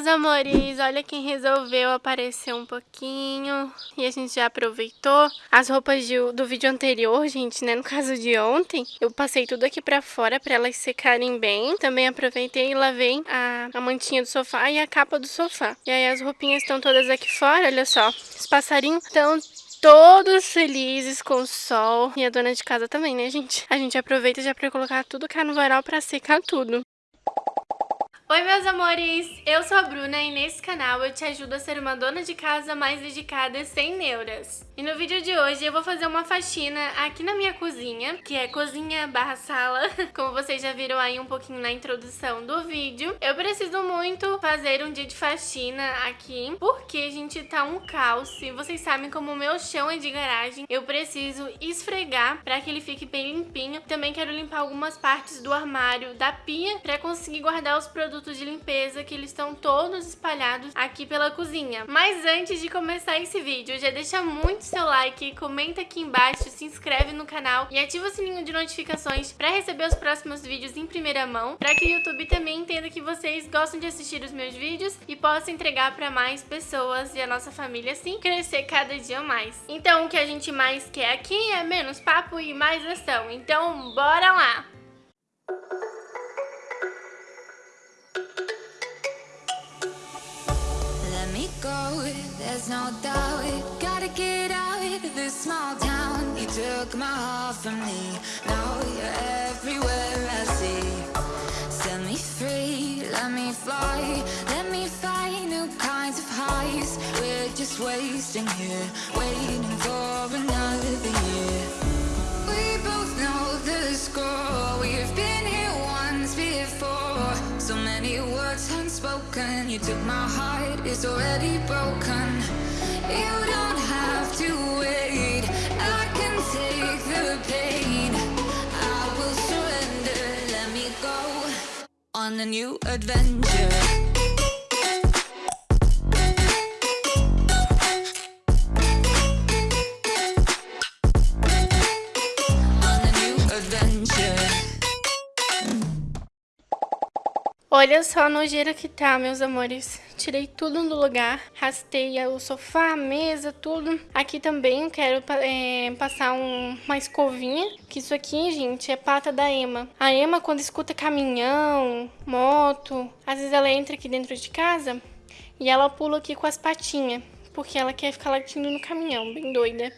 Meus amores, olha quem resolveu aparecer um pouquinho e a gente já aproveitou as roupas de, do vídeo anterior, gente, né, no caso de ontem, eu passei tudo aqui pra fora pra elas secarem bem, também aproveitei e lavei a, a mantinha do sofá e a capa do sofá. E aí as roupinhas estão todas aqui fora, olha só, os passarinhos estão todos felizes com o sol. E a dona de casa também, né, gente? A gente aproveita já pra colocar tudo cá no varal pra secar tudo. Oi meus amores, eu sou a Bruna e nesse canal eu te ajudo a ser uma dona de casa mais dedicada sem neuras. E no vídeo de hoje eu vou fazer uma faxina aqui na minha cozinha, que é cozinha barra sala, como vocês já viram aí um pouquinho na introdução do vídeo. Eu preciso muito fazer um dia de faxina aqui, porque a gente tá um caos. E vocês sabem como o meu chão é de garagem, eu preciso esfregar para que ele fique bem limpinho. Também quero limpar algumas partes do armário, da pia, para conseguir guardar os produtos produtos de limpeza que eles estão todos espalhados aqui pela cozinha. Mas antes de começar esse vídeo, já deixa muito seu like, comenta aqui embaixo, se inscreve no canal e ativa o sininho de notificações para receber os próximos vídeos em primeira mão, para que o YouTube também entenda que vocês gostam de assistir os meus vídeos e possa entregar para mais pessoas e a nossa família assim crescer cada dia mais. Então o que a gente mais quer aqui é menos papo e mais ação. Então bora lá! There's no doubt Gotta get out of this small town. You took my heart from me. Now you're everywhere I see. Set me free, let me fly. Let me find new kinds of highs. We're just wasting here Waiting You took my heart, it's already broken. You don't have to wait. I can take the pain. I will surrender, let me go On a new adventure Olha só a nojeira que tá, meus amores. Tirei tudo do lugar, rastei o sofá, a mesa, tudo. Aqui também quero é, passar um, uma escovinha, que isso aqui, gente, é pata da Ema. A Ema, quando escuta caminhão, moto, às vezes ela entra aqui dentro de casa e ela pula aqui com as patinhas, porque ela quer ficar latindo no caminhão, bem doida.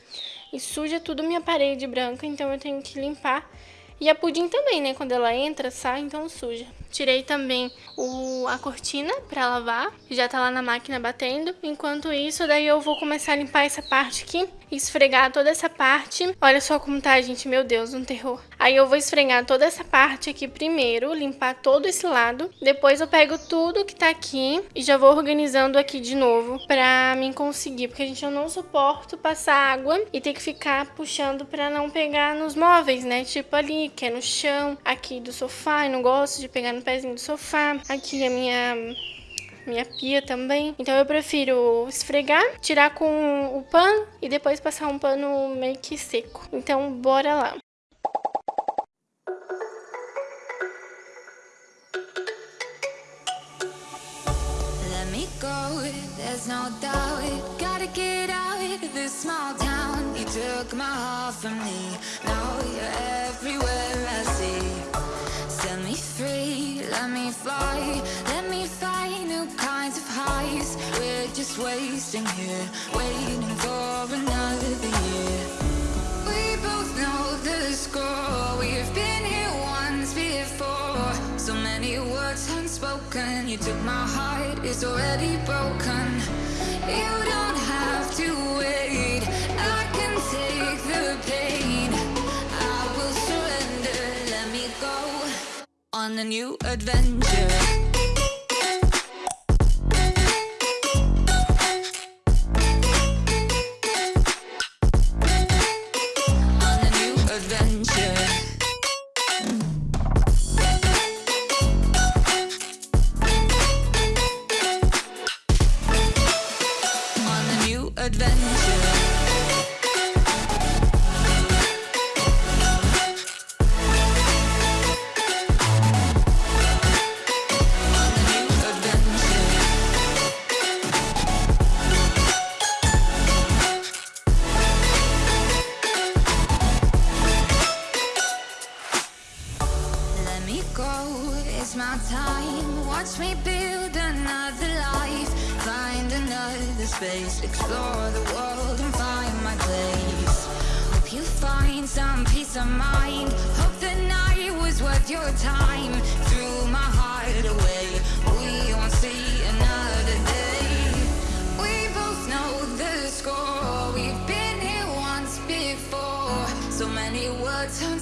E suja tudo minha parede branca, então eu tenho que limpar. E a pudim também, né? Quando ela entra, sai, então suja. Tirei também o, a cortina pra lavar, já tá lá na máquina batendo. Enquanto isso, daí eu vou começar a limpar essa parte aqui, esfregar toda essa parte. Olha só como tá, gente, meu Deus, um terror. Aí eu vou esfregar toda essa parte aqui primeiro, limpar todo esse lado. Depois eu pego tudo que tá aqui e já vou organizando aqui de novo pra mim conseguir. Porque, a gente, eu não suporto passar água e ter que ficar puxando pra não pegar nos móveis, né? Tipo ali, que é no chão, aqui do sofá. Eu não gosto de pegar no pezinho do sofá. Aqui a minha minha pia também. Então eu prefiro esfregar, tirar com o pano e depois passar um pano meio que seco. Então bora lá. There's no doubt, gotta get out of this small town. You took my heart from me, now you're everywhere I see. Set me free, let me fly. Let me find new kinds of highs. We're just wasting here Waiting for another year unspoken You took my heart, it's already broken. You don't have to wait. I can take the pain. I will surrender, let me go on a new adventure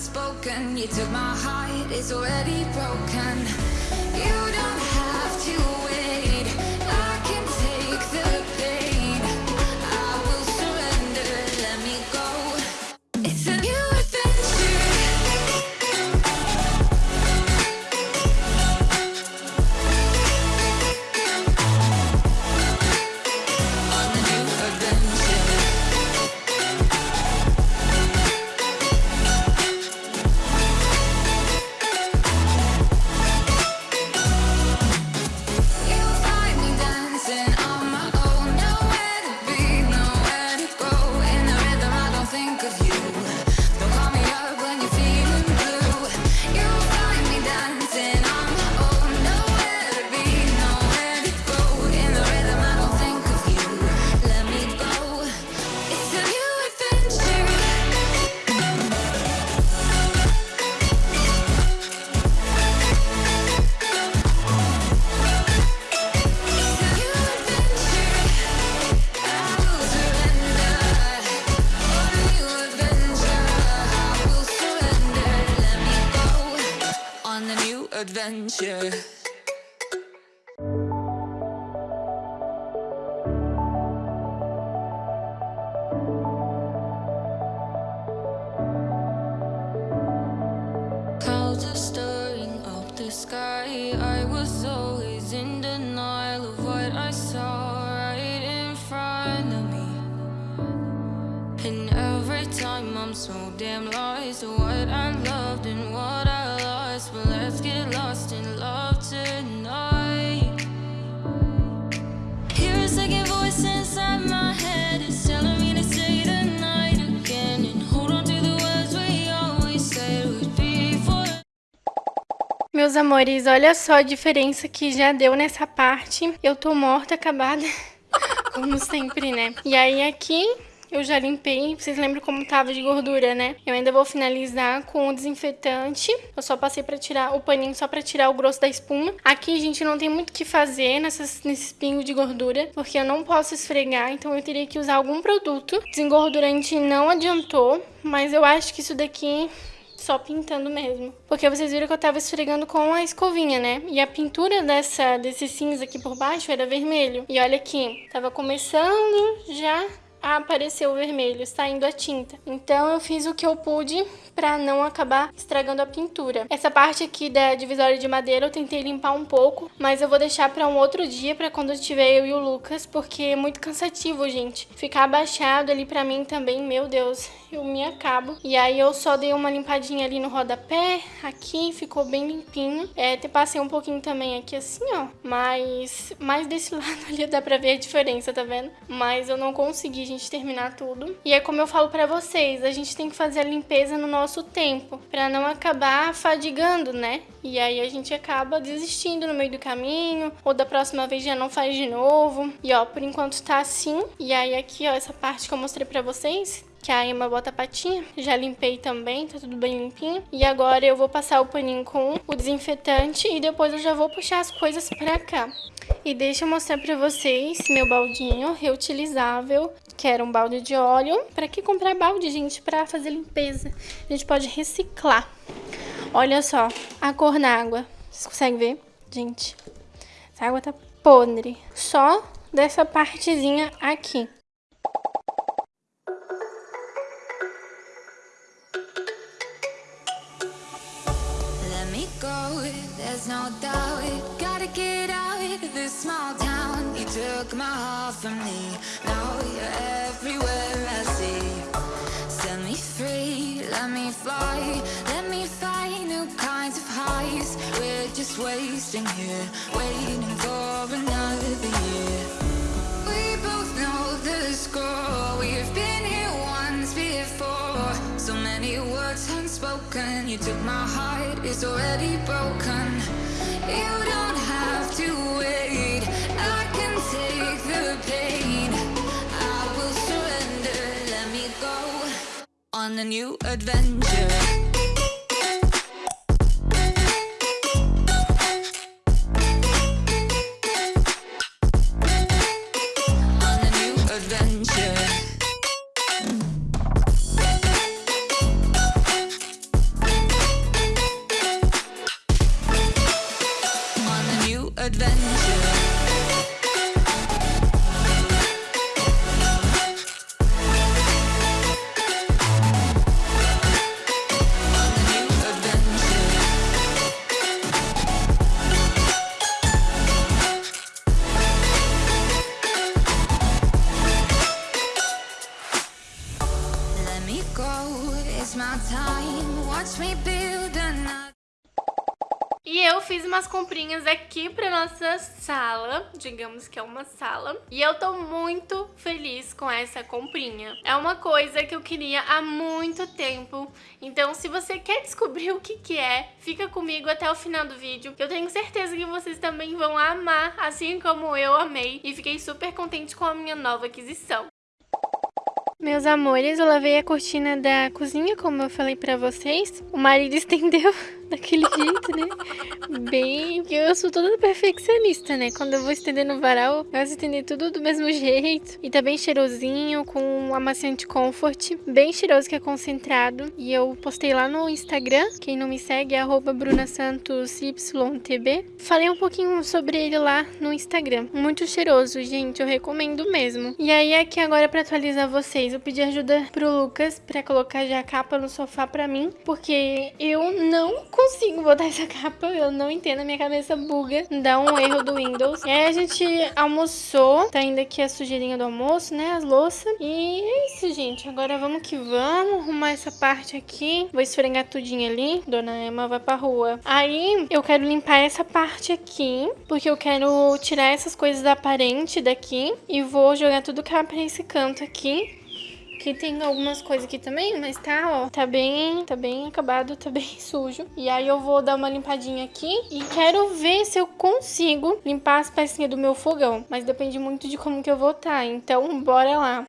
unspoken. You took my heart, it's already broken. You don't revenge, yeah amores, olha só a diferença que já deu nessa parte. Eu tô morta, acabada, como sempre, né? E aí aqui eu já limpei, vocês lembram como tava de gordura, né? Eu ainda vou finalizar com o desinfetante. Eu só passei pra tirar o paninho só pra tirar o grosso da espuma. Aqui, gente, não tem muito o que fazer nessas, nesses pingos de gordura, porque eu não posso esfregar, então eu teria que usar algum produto. Desengordurante não adiantou, mas eu acho que isso daqui só pintando mesmo. Porque vocês viram que eu tava esfregando com a escovinha, né? E a pintura dessa, desse cinza aqui por baixo era vermelho. E olha aqui, tava começando já a aparecer o vermelho, saindo a tinta. Então eu fiz o que eu pude pra não acabar estragando a pintura. Essa parte aqui da divisória de madeira eu tentei limpar um pouco, mas eu vou deixar pra um outro dia, pra quando estiver eu e o Lucas, porque é muito cansativo, gente. Ficar abaixado ali pra mim também, meu Deus, eu me acabo. E aí eu só dei uma limpadinha ali no rodapé, aqui, ficou bem limpinho. É, passei um pouquinho também aqui assim, ó, mas mais desse lado ali dá pra ver a diferença, tá vendo? Mas eu não consegui, gente, terminar tudo. E é como eu falo pra vocês, a gente tem que fazer a limpeza no nosso tempo, pra não acabar fadigando, né? E aí a gente acaba desistindo no meio do caminho, ou da próxima vez já não faz de novo. E ó, por enquanto tá assim. E aí aqui, ó, essa parte que eu mostrei pra vocês, que a Emma bota a patinha. Já limpei também, tá tudo bem limpinho. E agora eu vou passar o paninho com o desinfetante e depois eu já vou puxar as coisas pra cá. E deixa eu mostrar pra vocês meu baldinho reutilizável, que era um balde de óleo. Pra que comprar balde, gente? Pra fazer limpeza. A gente pode reciclar. Olha só a cor na água. Vocês conseguem ver? Gente, essa água tá podre. Só dessa partezinha aqui. Go, there's no doubt. Gotta get out of this small town. You took my heart from me, now you're everywhere I see. Set me free, let me fly. Let me find new kinds of highs. We're just wasting here, waiting for another year. You took my heart, it's already broken. You don't have to wait. I can take the pain. I will surrender. Let me go on a new adventure. Adventure. Aqui pra nossa sala, digamos que é uma sala. E eu tô muito feliz com essa comprinha. É uma coisa que eu queria há muito tempo. Então, se você quer descobrir o que que é, fica comigo até o final do vídeo. Eu tenho certeza que vocês também vão amar, assim como eu amei. E fiquei super contente com a minha nova aquisição. Meus amores, eu lavei a cortina da cozinha, como eu falei pra vocês. O marido estendeu daquele jeito, né? Bem, porque eu sou toda perfeccionista, né? Quando eu vou estender no varal, eu gosto de estender tudo do mesmo jeito. E tá bem cheirosinho, com um amaciante comfort, bem cheiroso que é concentrado. E eu postei lá no Instagram, quem não me segue é brunasantosYTB. Falei um pouquinho sobre ele lá no Instagram. Muito cheiroso, gente, eu recomendo mesmo. E aí aqui agora pra atualizar vocês, eu pedi ajuda pro Lucas pra colocar já a capa no sofá pra mim, porque eu não consigo botar essa capa, eu não entendo, a minha cabeça buga, dá um erro do Windows. E aí a gente almoçou, tá indo aqui a sujeirinha do almoço, né, as louças. E é isso, gente, agora vamos que vamos, arrumar essa parte aqui, vou esfregar tudinho ali, Dona Emma vai pra rua. Aí eu quero limpar essa parte aqui, porque eu quero tirar essas coisas aparentes daqui e vou jogar tudo cá pra esse canto aqui. Aqui tem algumas coisas aqui também, mas tá, ó, tá bem, tá bem acabado, tá bem sujo. E aí eu vou dar uma limpadinha aqui e quero ver se eu consigo limpar as pecinhas do meu fogão. Mas depende muito de como que eu vou tá, então bora lá.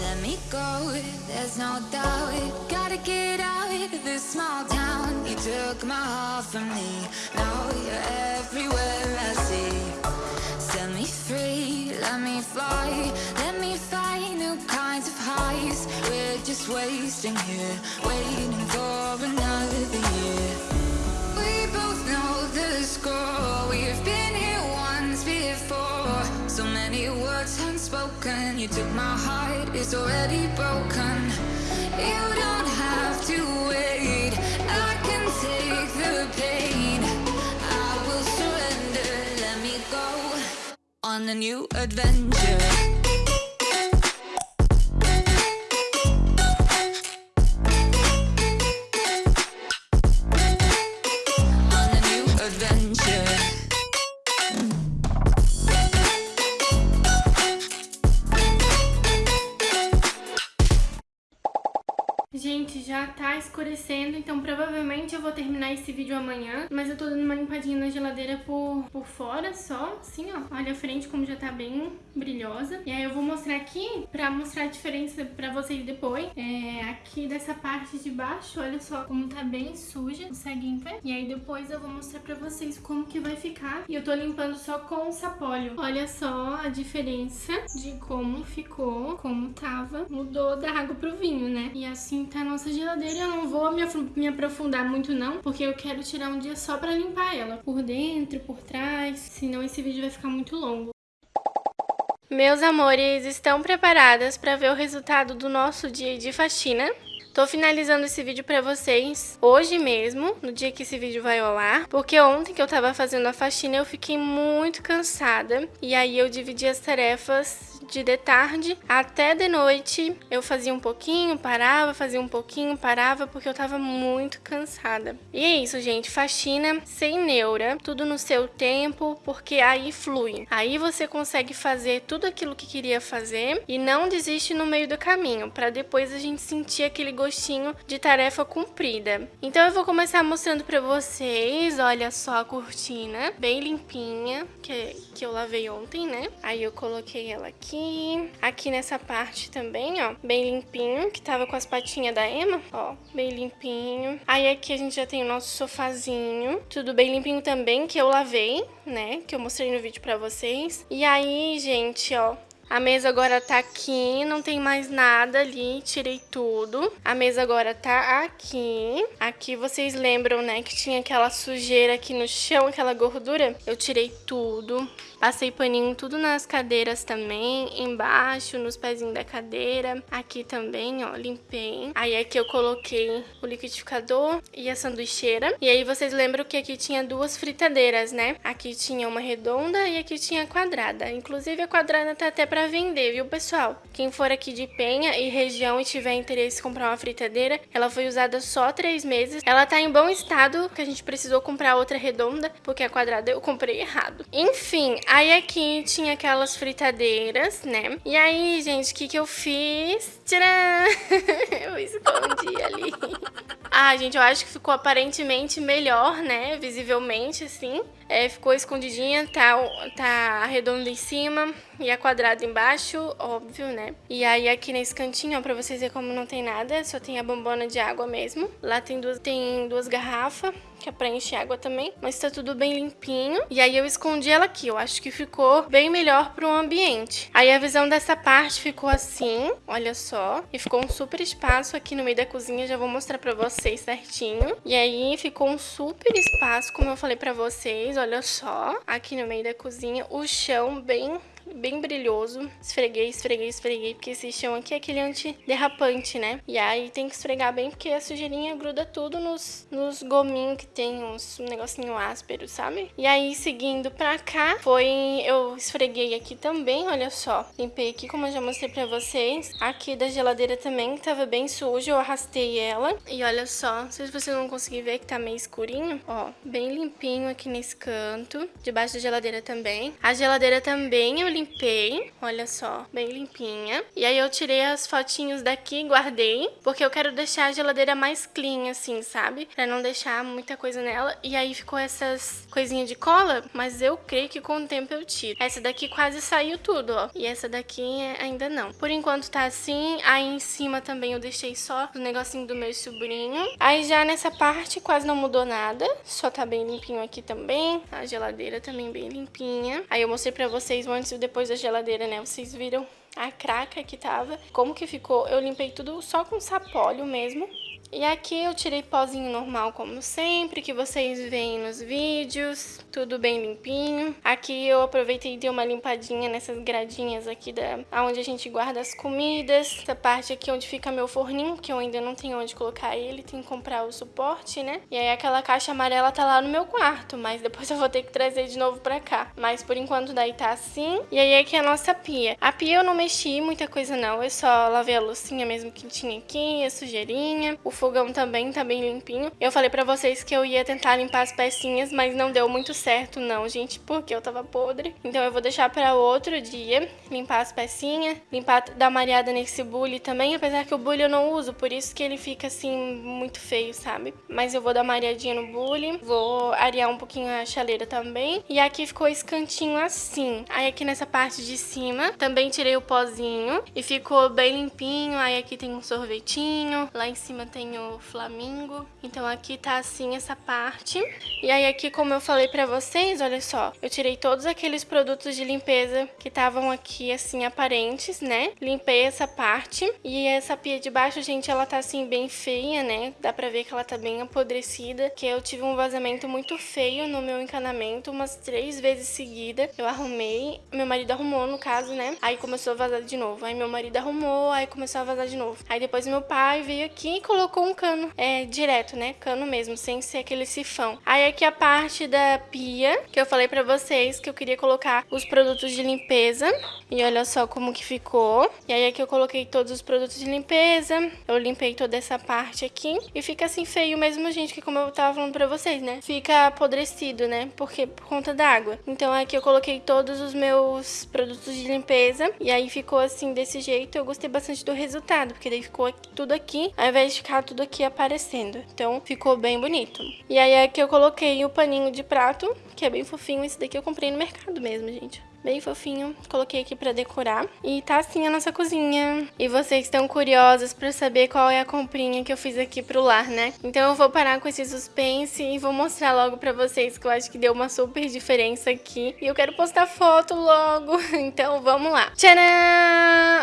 Let me go, there's no doubt. Gotta get out this small took my heart from me, now you're everywhere I see. Set me free, let me fly. Let me find new kinds of highs. We're just wasting here, waiting for another year. We both know the score. We've been here once before. So many words unspoken. You took my heart, it's already broken. You don't have to wait. On a new adventure. Escurecendo, então provavelmente eu vou terminar esse vídeo amanhã. Mas eu tô dando uma limpadinha na geladeira por, por fora só, assim, ó. Olha a frente como já tá bem brilhosa. E aí eu vou mostrar aqui pra mostrar a diferença pra vocês depois. É, aqui dessa parte de baixo, olha só como tá bem suja, conseguem ver? E aí depois eu vou mostrar pra vocês como que vai ficar. E eu tô limpando só com o sapólio. Olha só a diferença de como ficou, como tava. Mudou da água pro vinho, né? E assim tá a nossa geladeira. Não vou me, me aprofundar muito não, porque eu quero tirar um dia só pra limpar ela. Por dentro, por trás, senão esse vídeo vai ficar muito longo. Meus amores, estão preparadas para ver o resultado do nosso dia de faxina? Tô finalizando esse vídeo pra vocês hoje mesmo, no dia que esse vídeo vai ao ar, porque ontem que eu tava fazendo a faxina eu fiquei muito cansada e aí eu dividi as tarefas de de tarde até de noite. Eu fazia um pouquinho, parava, fazia um pouquinho, parava, porque eu tava muito cansada. E é isso, gente. Faxina sem neura, tudo no seu tempo, porque aí flui. Aí você consegue fazer tudo aquilo que queria fazer e não desiste no meio do caminho, para depois a gente sentir aquele gostinho de tarefa cumprida. Então eu vou começar mostrando para vocês, olha só a cortina, bem limpinha, que, que eu lavei ontem, né? Aí eu coloquei ela aqui, aqui nessa parte também, ó, bem limpinho, que tava com as patinhas da Emma, ó, bem limpinho. Aí aqui a gente já tem o nosso sofazinho, tudo bem limpinho também, que eu lavei, né? Que eu mostrei no vídeo pra vocês. E aí, gente, ó, a mesa agora tá aqui, não tem mais nada ali, tirei tudo. A mesa agora tá aqui. Aqui vocês lembram, né, que tinha aquela sujeira aqui no chão, aquela gordura? Eu tirei tudo. Passei paninho tudo nas cadeiras também, embaixo, nos pezinhos da cadeira. Aqui também, ó, limpei. Aí aqui eu coloquei o liquidificador e a sanduicheira. E aí vocês lembram que aqui tinha duas fritadeiras, né? Aqui tinha uma redonda e aqui tinha quadrada. Inclusive a quadrada tá até para vender, viu, pessoal? Quem for aqui de Penha e região e tiver interesse em comprar uma fritadeira, ela foi usada só três meses. Ela tá em bom estado, que a gente precisou comprar outra redonda, porque a quadrada eu comprei errado. Enfim, aí aqui tinha aquelas fritadeiras, né? E aí, gente, o que que eu fiz? Tcharam! eu escondi ali. Ah, gente, eu acho que ficou aparentemente melhor, né? Visivelmente, assim. É, ficou escondidinha, tá, tá redonda em cima e a quadrada embaixo, óbvio, né? E aí aqui nesse cantinho, ó, pra vocês verem como não tem nada, só tem a bombona de água mesmo. Lá tem duas, tem duas garrafas, que é pra encher água também, mas tá tudo bem limpinho. E aí eu escondi ela aqui, eu acho que ficou bem melhor pro ambiente. Aí a visão dessa parte ficou assim, olha só. E ficou um super espaço aqui no meio da cozinha, já vou mostrar pra vocês certinho. E aí ficou um super espaço, como eu falei pra vocês, olha só. Aqui no meio da cozinha, o chão bem bem brilhoso. Esfreguei, esfreguei, esfreguei, porque esse chão aqui é aquele antiderrapante, né? E aí tem que esfregar bem, porque a sujeirinha gruda tudo nos, nos gominhos que tem uns um negocinho áspero, sabe? E aí, seguindo pra cá, foi... Eu esfreguei aqui também, olha só. Limpei aqui, como eu já mostrei pra vocês. Aqui da geladeira também, tava bem sujo, eu arrastei ela. E olha só, não sei se vocês vão conseguir ver que tá meio escurinho. Ó, bem limpinho aqui nesse canto. Debaixo da geladeira também. A geladeira também eu limpei, olha só, bem limpinha. E aí eu tirei as fotinhos daqui e guardei, porque eu quero deixar a geladeira mais clean, assim, sabe? Pra não deixar muita coisa nela. E aí ficou essas coisinhas de cola, mas eu creio que com o tempo eu tiro. Essa daqui quase saiu tudo, ó. E essa daqui ainda não. Por enquanto tá assim. Aí em cima também eu deixei só o negocinho do meu sobrinho. Aí já nessa parte quase não mudou nada. Só tá bem limpinho aqui também. A geladeira também bem limpinha. Aí eu mostrei pra vocês o antes e o depois da geladeira, né? Vocês viram a craca que tava, como que ficou. Eu limpei tudo só com sapólio mesmo. E aqui eu tirei pozinho normal, como sempre, que vocês veem nos vídeos. Tudo bem limpinho. Aqui eu aproveitei e dei uma limpadinha nessas gradinhas aqui da onde a gente guarda as comidas. Essa parte aqui onde fica meu forninho, que eu ainda não tenho onde colocar ele. Tem que comprar o suporte, né? E aí aquela caixa amarela tá lá no meu quarto, mas depois eu vou ter que trazer de novo pra cá. Mas por enquanto daí tá assim. E aí aqui é a nossa pia. A pia eu não mexi muita coisa não, eu só lavei a loucinha mesmo que tinha aqui, a sujeirinha. O fogão também tá bem limpinho. Eu falei pra vocês que eu ia tentar limpar as pecinhas, mas não deu muito certo não, gente, porque eu tava podre. Então eu vou deixar pra outro dia limpar as pecinhas, limpar, dar uma areada nesse bule também, apesar que o bule eu não uso, por isso que ele fica assim muito feio, sabe? Mas eu vou dar uma areadinha no bule, vou arear um pouquinho a chaleira também. E aqui ficou esse cantinho assim. Aí aqui nessa parte de cima também tirei o pozinho e ficou bem limpinho. Aí aqui tem um sorvetinho, lá em cima tem o flamingo. Então aqui tá assim essa parte. E aí aqui, como eu falei pra vocês, olha só, eu tirei todos aqueles produtos de limpeza que estavam aqui assim aparentes, né? Limpei essa parte. E essa pia de baixo, gente, ela tá assim bem feia, né? Dá pra ver que ela tá bem apodrecida, que eu tive um vazamento muito feio no meu encanamento, umas três vezes seguida. Eu arrumei, meu marido arrumou no caso, né? Aí começou a vazar de novo. Aí meu marido arrumou, aí começou a vazar de novo. Aí depois meu pai veio aqui e colocou um cano, é, direto, né? Cano mesmo, sem ser aquele sifão. Aí aqui a parte da pia, que eu falei pra vocês que eu queria colocar os produtos de limpeza. E olha só como que ficou. E aí aqui eu coloquei todos os produtos de limpeza. Eu limpei toda essa parte aqui. E fica assim feio mesmo, gente, que como eu tava falando pra vocês, né? Fica apodrecido, né? Porque por conta da água. Então aqui eu coloquei todos os meus produtos de limpeza. E aí ficou assim, desse jeito. Eu gostei bastante do resultado, porque daí ficou tudo aqui, ao invés de ficar tudo aqui aparecendo. Então ficou bem bonito. E aí aqui eu coloquei o paninho de prato, que é bem fofinho. Esse daqui eu comprei no mercado mesmo, gente bem fofinho. Coloquei aqui pra decorar. E tá assim a nossa cozinha. E vocês estão curiosos pra saber qual é a comprinha que eu fiz aqui pro lar, né? Então eu vou parar com esse suspense e vou mostrar logo pra vocês que eu acho que deu uma super diferença aqui. E eu quero postar foto logo. Então vamos lá. Tcharam!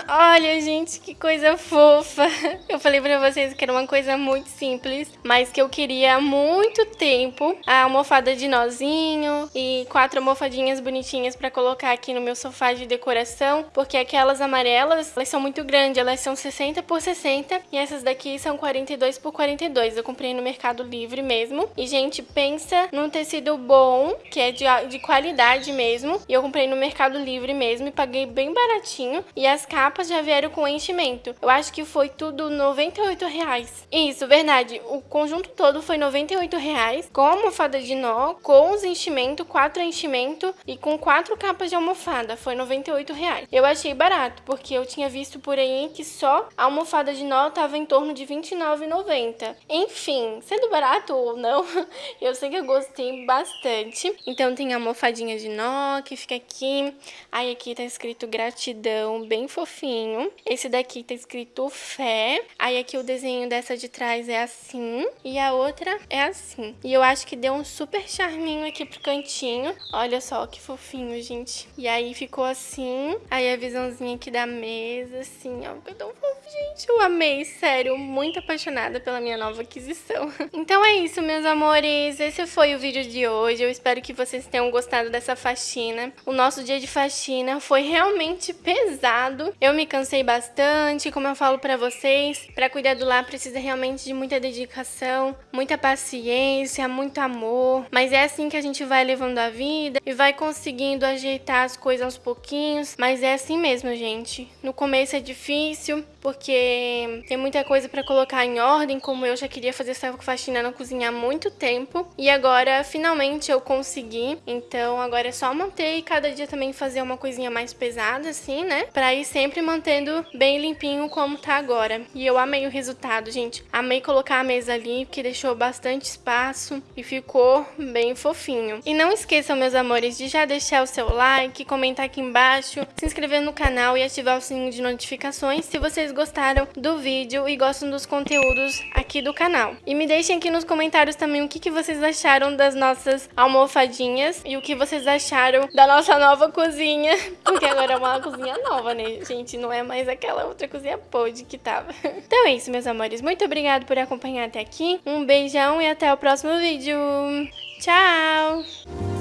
Olha, gente, que coisa fofa. Eu falei pra vocês que era uma coisa muito simples, mas que eu queria há muito tempo. A almofada de nozinho e quatro almofadinhas bonitinhas pra colocar aqui no meu sofá de decoração, porque aquelas amarelas, elas são muito grandes, elas são 60 por 60 e essas daqui são 42 por 42. Eu comprei no Mercado Livre mesmo. E, gente, pensa num tecido bom, que é de, de qualidade mesmo. E eu comprei no Mercado Livre mesmo e paguei bem baratinho. E as capas já vieram com enchimento. Eu acho que foi tudo 98 reais. Isso, verdade. O conjunto todo foi 98 reais, com almofada de nó, com os enchimentos, quatro enchimentos e com quatro capas de almofada, foi 98 reais. Eu achei barato, porque eu tinha visto por aí que só a almofada de nó tava em torno de R$29,90. Enfim, sendo barato ou não, eu sei que eu gostei bastante. Então tem a almofadinha de nó que fica aqui. Aí aqui tá escrito gratidão, bem fofinho. Esse daqui tá escrito fé. Aí aqui o desenho dessa de trás é assim e a outra é assim. E eu acho que deu um super charminho aqui pro cantinho. Olha só que fofinho, gente. E aí ficou assim. Aí a visãozinha aqui da mesa, assim, ó. Ficou tão fofo, gente. Eu amei, sério. Muito apaixonada pela minha nova aquisição. Então é isso, meus amores. Esse foi o vídeo de hoje. Eu espero que vocês tenham gostado dessa faxina. O nosso dia de faxina foi realmente pesado. Eu me cansei bastante, como eu falo pra vocês. Pra cuidar do lar precisa realmente de muita dedicação, muita paciência, muito amor. Mas é assim que a gente vai levando a vida e vai conseguindo ajeitar as coisas aos pouquinhos, mas é assim mesmo, gente. No começo é difícil, porque tem muita coisa para colocar em ordem, como eu já queria fazer essa faxina na cozinha há muito tempo. E agora, finalmente, eu consegui. Então, agora é só manter e cada dia também fazer uma coisinha mais pesada, assim, né? Pra ir sempre mantendo bem limpinho como tá agora. E eu amei o resultado, gente. Amei colocar a mesa ali, porque deixou bastante espaço e ficou bem fofinho. E não esqueçam, meus amores, de já deixar o seu like, comentar aqui embaixo, se inscrever no canal e ativar o sininho de notificações se vocês gostaram do vídeo e gostam dos conteúdos aqui do canal. E me deixem aqui nos comentários também o que, que vocês acharam das nossas almofadinhas e o que vocês acharam da nossa nova cozinha, porque agora é uma cozinha nova, né, gente? Não é mais aquela outra cozinha podre que tava. Então é isso, meus amores. Muito obrigada por acompanhar até aqui. Um beijão e até o próximo vídeo. Tchau!